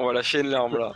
On va lâcher une larme là.